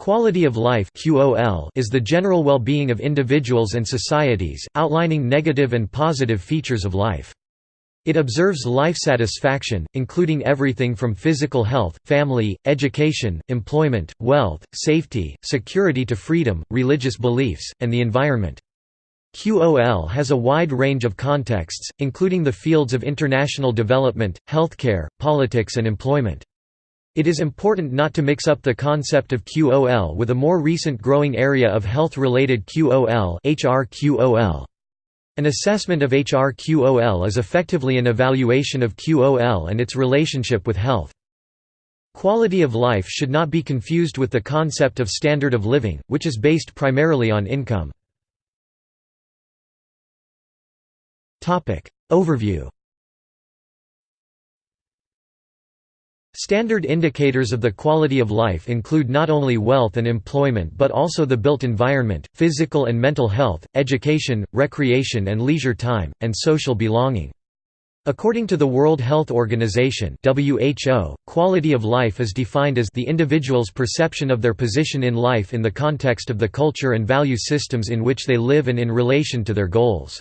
Quality of life is the general well-being of individuals and societies, outlining negative and positive features of life. It observes life satisfaction, including everything from physical health, family, education, employment, wealth, safety, security to freedom, religious beliefs, and the environment. QOL has a wide range of contexts, including the fields of international development, healthcare, politics and employment. It is important not to mix up the concept of QOL with a more recent growing area of health-related QOL HRQOL. An assessment of HRQOL is effectively an evaluation of QOL and its relationship with health. Quality of life should not be confused with the concept of standard of living, which is based primarily on income. Overview Standard indicators of the quality of life include not only wealth and employment but also the built environment, physical and mental health, education, recreation and leisure time, and social belonging. According to the World Health Organization (WHO), quality of life is defined as the individual's perception of their position in life in the context of the culture and value systems in which they live and in relation to their goals.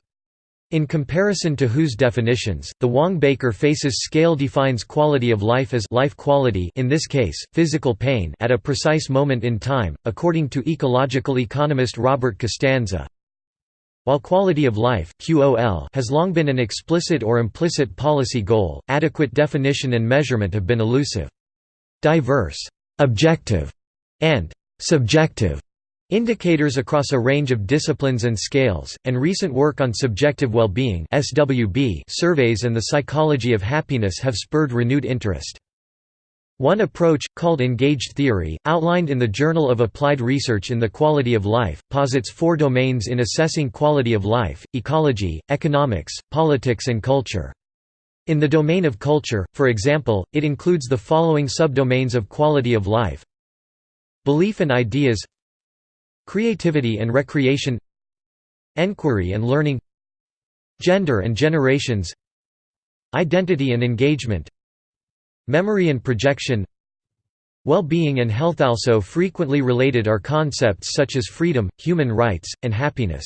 In comparison to WHO's definitions, the Wong-Baker-Faces scale defines quality of life as life quality in this case, physical pain at a precise moment in time, according to ecological economist Robert Costanza. While quality of life QOL has long been an explicit or implicit policy goal, adequate definition and measurement have been elusive. Diverse, objective, and subjective Indicators across a range of disciplines and scales, and recent work on subjective well-being surveys and the psychology of happiness have spurred renewed interest. One approach, called engaged theory, outlined in the Journal of Applied Research in the Quality of Life, posits four domains in assessing quality of life, ecology, economics, politics and culture. In the domain of culture, for example, it includes the following subdomains of quality of life Belief and ideas Creativity and recreation Enquiry and learning Gender and generations Identity and engagement Memory and projection Well-being and health also frequently related are concepts such as freedom, human rights, and happiness.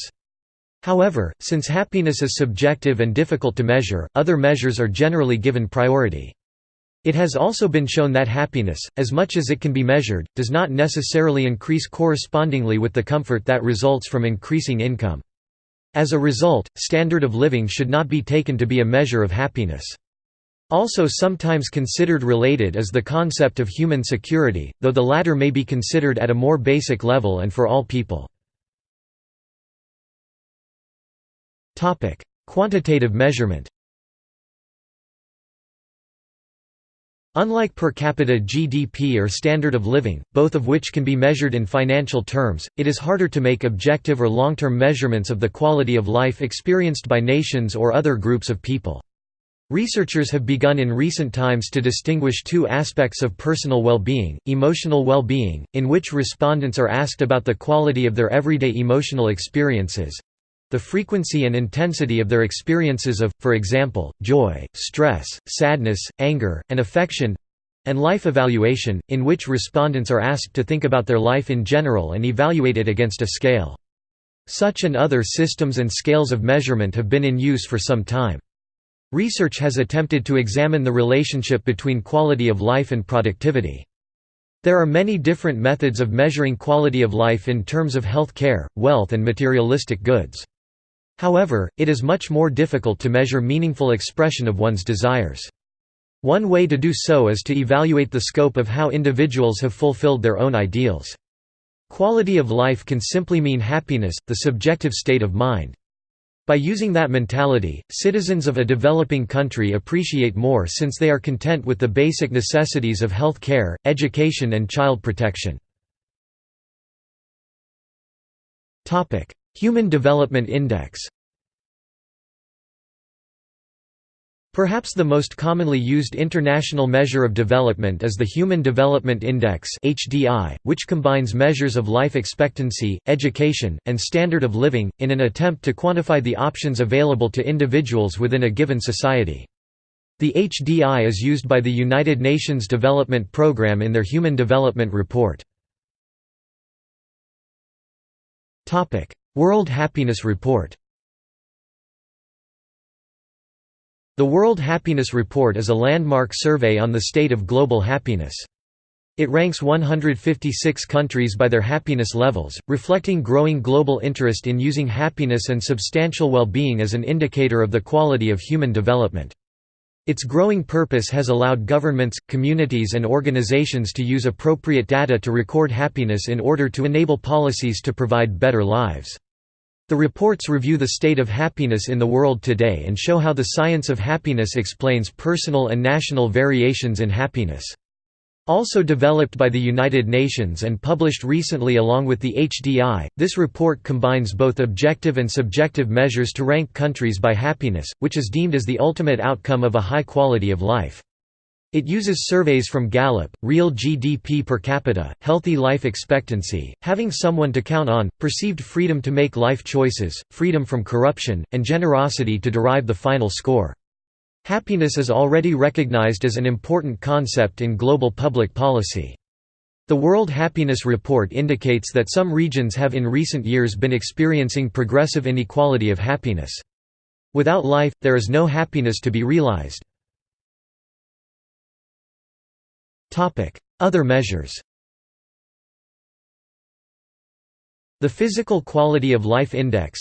However, since happiness is subjective and difficult to measure, other measures are generally given priority. It has also been shown that happiness, as much as it can be measured, does not necessarily increase correspondingly with the comfort that results from increasing income. As a result, standard of living should not be taken to be a measure of happiness. Also sometimes considered related is the concept of human security, though the latter may be considered at a more basic level and for all people. Quantitative measurement Unlike per capita GDP or standard of living, both of which can be measured in financial terms, it is harder to make objective or long-term measurements of the quality of life experienced by nations or other groups of people. Researchers have begun in recent times to distinguish two aspects of personal well-being, emotional well-being, in which respondents are asked about the quality of their everyday emotional experiences, the frequency and intensity of their experiences of, for example, joy, stress, sadness, anger, and affection and life evaluation, in which respondents are asked to think about their life in general and evaluate it against a scale. Such and other systems and scales of measurement have been in use for some time. Research has attempted to examine the relationship between quality of life and productivity. There are many different methods of measuring quality of life in terms of health care, wealth and materialistic goods. However, it is much more difficult to measure meaningful expression of one's desires. One way to do so is to evaluate the scope of how individuals have fulfilled their own ideals. Quality of life can simply mean happiness, the subjective state of mind. By using that mentality, citizens of a developing country appreciate more since they are content with the basic necessities of health care, education and child protection. Human Development Index Perhaps the most commonly used international measure of development is the Human Development Index (HDI), which combines measures of life expectancy, education, and standard of living, in an attempt to quantify the options available to individuals within a given society. The HDI is used by the United Nations Development Programme in their Human Development Report. World Happiness Report The World Happiness Report is a landmark survey on the state of global happiness. It ranks 156 countries by their happiness levels, reflecting growing global interest in using happiness and substantial well-being as an indicator of the quality of human development. Its growing purpose has allowed governments, communities and organizations to use appropriate data to record happiness in order to enable policies to provide better lives. The reports review the state of happiness in the world today and show how the science of happiness explains personal and national variations in happiness. Also developed by the United Nations and published recently along with the HDI, this report combines both objective and subjective measures to rank countries by happiness, which is deemed as the ultimate outcome of a high quality of life. It uses surveys from Gallup, real GDP per capita, healthy life expectancy, having someone to count on, perceived freedom to make life choices, freedom from corruption, and generosity to derive the final score. Happiness is already recognized as an important concept in global public policy. The World Happiness Report indicates that some regions have in recent years been experiencing progressive inequality of happiness. Without life, there is no happiness to be realized. Other measures The Physical Quality of Life Index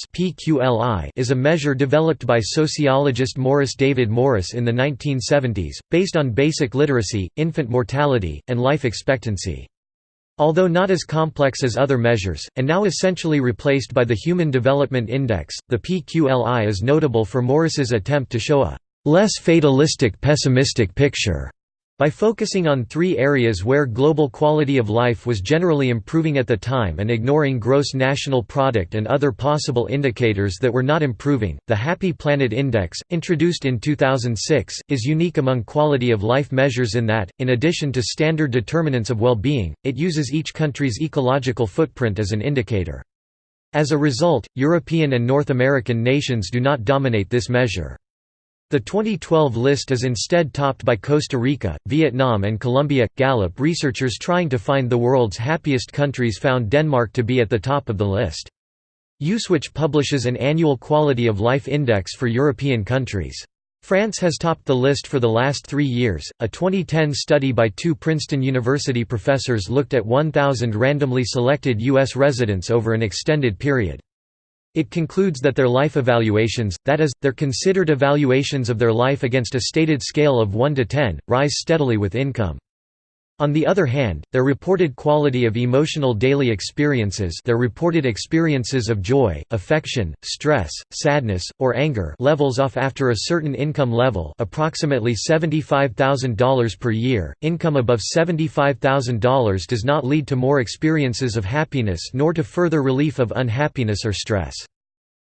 is a measure developed by sociologist Morris David Morris in the 1970s, based on basic literacy, infant mortality, and life expectancy. Although not as complex as other measures, and now essentially replaced by the Human Development Index, the PQLI is notable for Morris's attempt to show a less fatalistic pessimistic picture by focusing on three areas where global quality of life was generally improving at the time and ignoring gross national product and other possible indicators that were not improving, the Happy Planet Index, introduced in 2006, is unique among quality of life measures in that, in addition to standard determinants of well-being, it uses each country's ecological footprint as an indicator. As a result, European and North American nations do not dominate this measure. The 2012 list is instead topped by Costa Rica, Vietnam, and Colombia. Gallup researchers trying to find the world's happiest countries found Denmark to be at the top of the list. Uswitch publishes an annual quality of life index for European countries. France has topped the list for the last three years. A 2010 study by two Princeton University professors looked at 1,000 randomly selected U.S. residents over an extended period. It concludes that their life evaluations, that is, their considered evaluations of their life against a stated scale of 1 to 10, rise steadily with income. On the other hand, their reported quality of emotional daily experiences their reported experiences of joy, affection, stress, sadness, or anger levels off after a certain income level approximately $75,000 per year, income above $75,000 does not lead to more experiences of happiness nor to further relief of unhappiness or stress.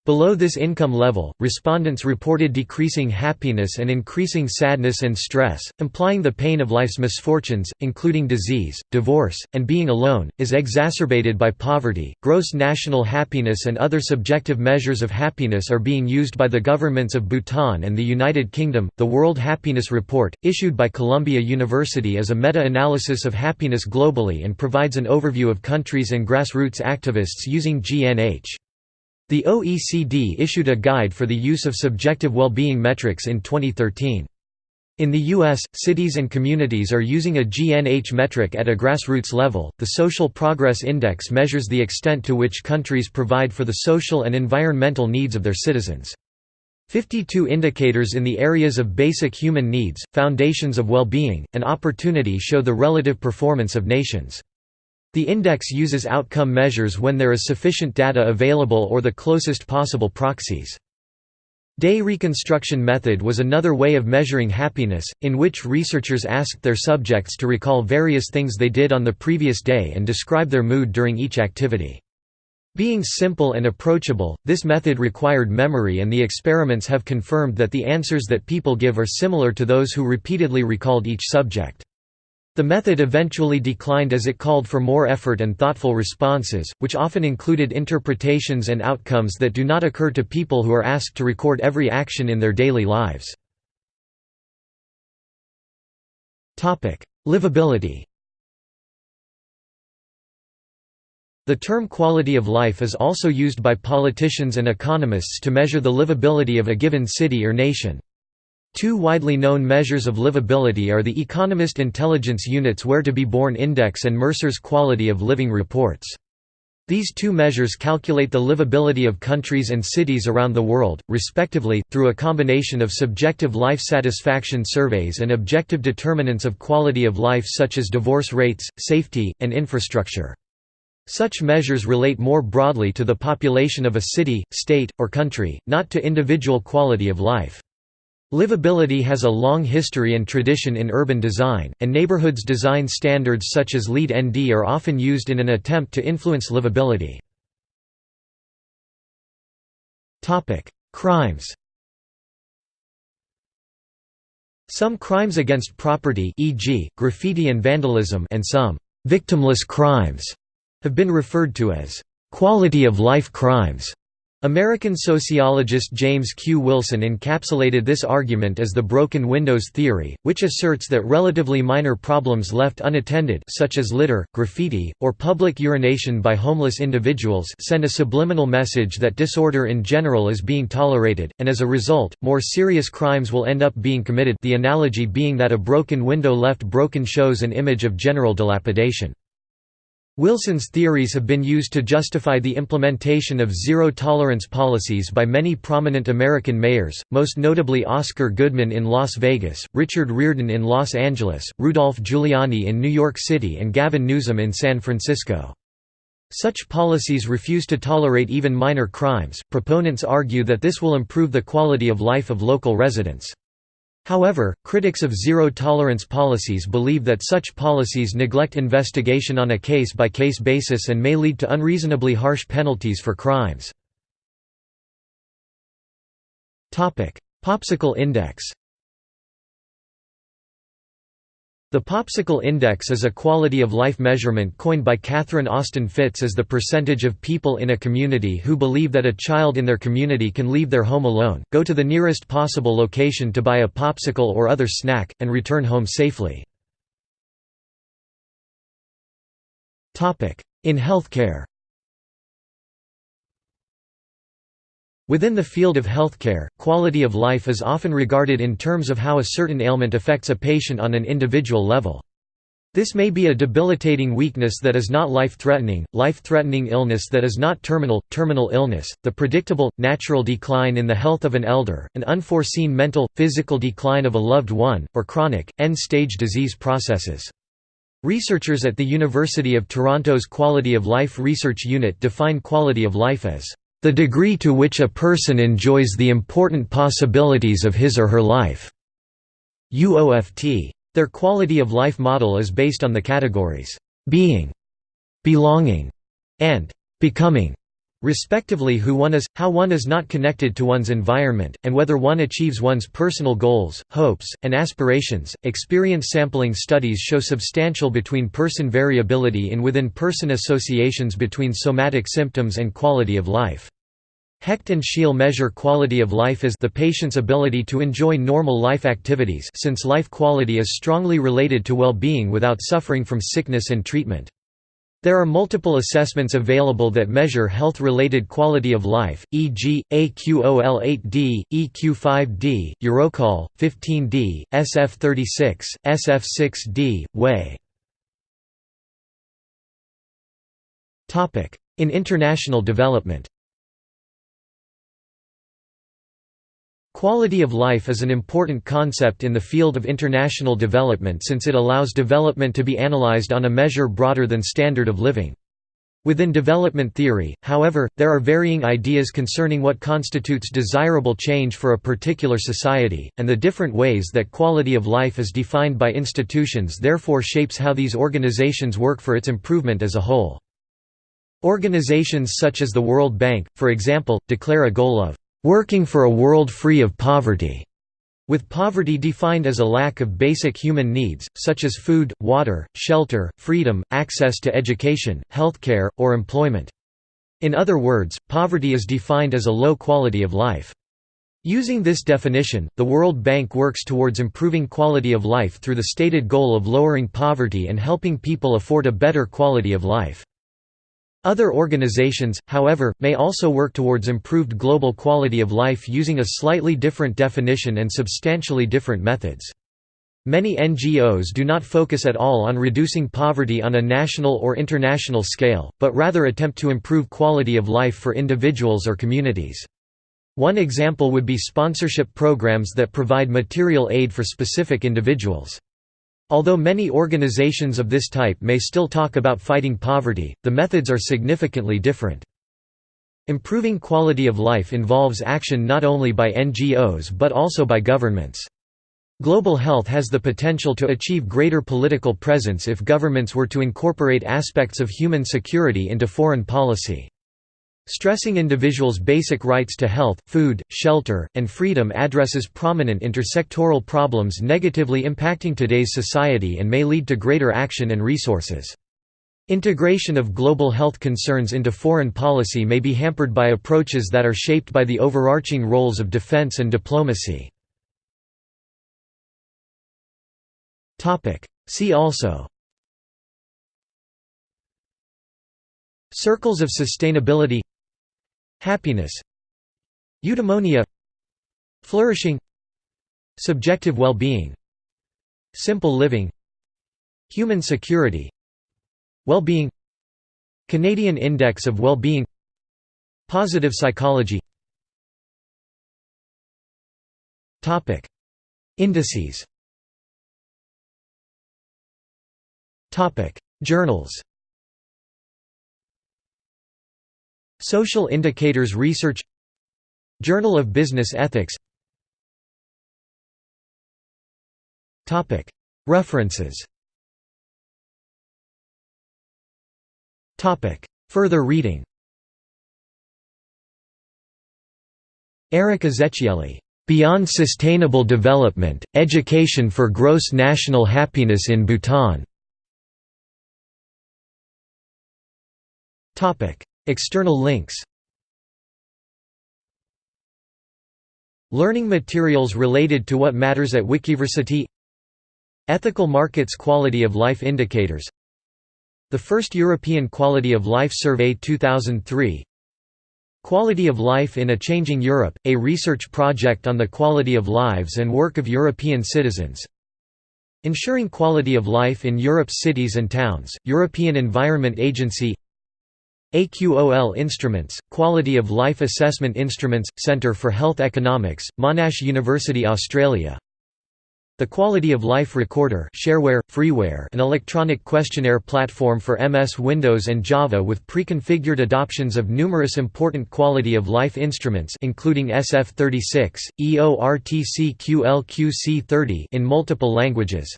Below this income level, respondents reported decreasing happiness and increasing sadness and stress, implying the pain of life's misfortunes, including disease, divorce, and being alone, is exacerbated by poverty. Gross national happiness and other subjective measures of happiness are being used by the governments of Bhutan and the United Kingdom. The World Happiness Report, issued by Columbia University, is a meta analysis of happiness globally and provides an overview of countries and grassroots activists using GNH. The OECD issued a guide for the use of subjective well-being metrics in 2013. In the U.S., cities and communities are using a GNH metric at a grassroots level. The Social Progress Index measures the extent to which countries provide for the social and environmental needs of their citizens. 52 indicators in the areas of basic human needs, foundations of well-being, and opportunity show the relative performance of nations. The index uses outcome measures when there is sufficient data available or the closest possible proxies. Day reconstruction method was another way of measuring happiness, in which researchers asked their subjects to recall various things they did on the previous day and describe their mood during each activity. Being simple and approachable, this method required memory and the experiments have confirmed that the answers that people give are similar to those who repeatedly recalled each subject. The method eventually declined as it called for more effort and thoughtful responses, which often included interpretations and outcomes that do not occur to people who are asked to record every action in their daily lives. Livability The term quality of life is also used by politicians and economists to measure the livability of a given city or nation. Two widely known measures of livability are the Economist Intelligence Unit's Where to be Born Index and Mercer's Quality of Living Reports. These two measures calculate the livability of countries and cities around the world, respectively, through a combination of subjective life satisfaction surveys and objective determinants of quality of life such as divorce rates, safety, and infrastructure. Such measures relate more broadly to the population of a city, state, or country, not to individual quality of life. Livability has a long history and tradition in urban design, and neighborhoods design standards such as LEED ND are often used in an attempt to influence livability. Crimes Some crimes against property e.g., graffiti and vandalism and some «victimless crimes» have been referred to as quality of life crimes. American sociologist James Q. Wilson encapsulated this argument as the broken windows theory, which asserts that relatively minor problems left unattended such as litter, graffiti, or public urination by homeless individuals send a subliminal message that disorder in general is being tolerated, and as a result, more serious crimes will end up being committed the analogy being that a broken window left broken shows an image of general dilapidation. Wilson's theories have been used to justify the implementation of zero-tolerance policies by many prominent American mayors, most notably Oscar Goodman in Las Vegas, Richard Riordan in Los Angeles, Rudolph Giuliani in New York City and Gavin Newsom in San Francisco. Such policies refuse to tolerate even minor crimes. Proponents argue that this will improve the quality of life of local residents. However, critics of zero-tolerance policies believe that such policies neglect investigation on a case-by-case -case basis and may lead to unreasonably harsh penalties for crimes. Popsicle index The Popsicle Index is a quality-of-life measurement coined by Catherine Austin Fitts as the percentage of people in a community who believe that a child in their community can leave their home alone, go to the nearest possible location to buy a popsicle or other snack, and return home safely. In healthcare Within the field of healthcare, quality of life is often regarded in terms of how a certain ailment affects a patient on an individual level. This may be a debilitating weakness that is not life-threatening, life-threatening illness that is not terminal, terminal illness, the predictable, natural decline in the health of an elder, an unforeseen mental, physical decline of a loved one, or chronic, end-stage disease processes. Researchers at the University of Toronto's Quality of Life Research Unit define quality of life as the degree to which a person enjoys the important possibilities of his or her life. UOFT. Their quality of life model is based on the categories being, belonging, and becoming, respectively who one is, how one is not connected to one's environment, and whether one achieves one's personal goals, hopes, and aspirations. Experience sampling studies show substantial between person variability in within person associations between somatic symptoms and quality of life. Hecht and Scheel measure quality of life as the patient's ability to enjoy normal life activities since life quality is strongly related to well-being without suffering from sickness and treatment. There are multiple assessments available that measure health-related quality of life, e.g., AQOL-8D, EQ-5D, Euroqol, 15D, SF-36, SF-6D, WAY. In international development Quality of life is an important concept in the field of international development since it allows development to be analyzed on a measure broader than standard of living. Within development theory, however, there are varying ideas concerning what constitutes desirable change for a particular society, and the different ways that quality of life is defined by institutions therefore shapes how these organizations work for its improvement as a whole. Organizations such as the World Bank, for example, declare a goal of working for a world free of poverty, with poverty defined as a lack of basic human needs, such as food, water, shelter, freedom, access to education, healthcare, or employment. In other words, poverty is defined as a low quality of life. Using this definition, the World Bank works towards improving quality of life through the stated goal of lowering poverty and helping people afford a better quality of life. Other organizations, however, may also work towards improved global quality of life using a slightly different definition and substantially different methods. Many NGOs do not focus at all on reducing poverty on a national or international scale, but rather attempt to improve quality of life for individuals or communities. One example would be sponsorship programs that provide material aid for specific individuals. Although many organizations of this type may still talk about fighting poverty, the methods are significantly different. Improving quality of life involves action not only by NGOs but also by governments. Global health has the potential to achieve greater political presence if governments were to incorporate aspects of human security into foreign policy. Stressing individuals' basic rights to health, food, shelter, and freedom addresses prominent intersectoral problems negatively impacting today's society and may lead to greater action and resources. Integration of global health concerns into foreign policy may be hampered by approaches that are shaped by the overarching roles of defense and diplomacy. See also Circles of sustainability Happiness Eudaimonia Flourishing Subjective well-being Simple living Human security Well-being Canadian Index of Well-being Positive psychology. Indices. Journals Social Indicators Research Journal of Business Ethics References Further reading Eric Ezechieli, "'Beyond Sustainable Development, Education for Gross National Happiness in Bhutan' External links. Learning materials related to what matters at Wikiversity. Ethical Markets Quality of Life Indicators. The First European Quality of Life Survey 2003 Quality of Life in a Changing Europe, a research project on the quality of lives and work of European citizens. Ensuring Quality of Life in Europe's Cities and Towns, European Environment Agency AQOL Instruments, Quality of Life Assessment Instruments, Centre for Health Economics, Monash University Australia. The Quality of Life Recorder shareware, freeware an electronic questionnaire platform for MS Windows and Java with pre-configured adoptions of numerous important quality of life instruments including SF36, EORTC QLQC30 in multiple languages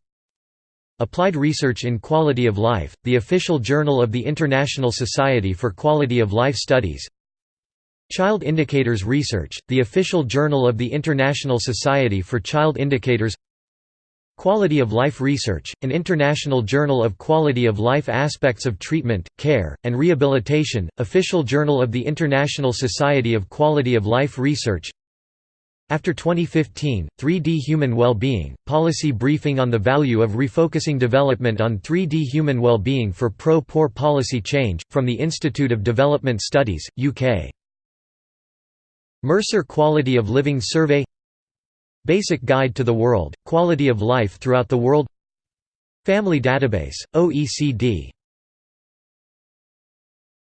Applied Research in Quality of Life, the official journal of the International Society for Quality of Life Studies. Child Indicators Research, the official journal of the International Society for Child Indicators. Quality of Life Research, an international journal of quality of life aspects of treatment, care, and rehabilitation, official journal of the International Society of Quality of Life Research after 2015, 3D Human Well-Being, Policy Briefing on the Value of Refocusing Development on 3D Human Well-Being for Pro-Poor Policy Change, from the Institute of Development Studies, UK. Mercer Quality of Living Survey Basic Guide to the World, Quality of Life Throughout the World Family Database, OECD